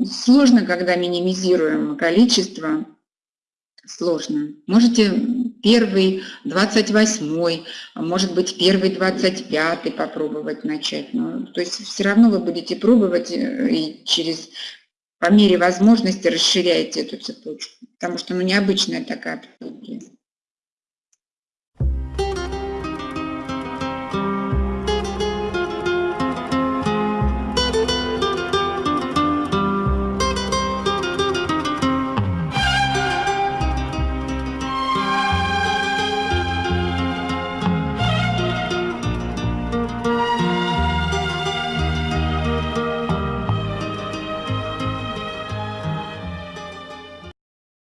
Сложно, когда минимизируем количество сложно. Можете первый, 28, а может быть первый, 25 попробовать начать. Но, то есть все равно вы будете пробовать э, и через, по мере возможности расширяете эту цепочку, потому что ну, необычная такая патология.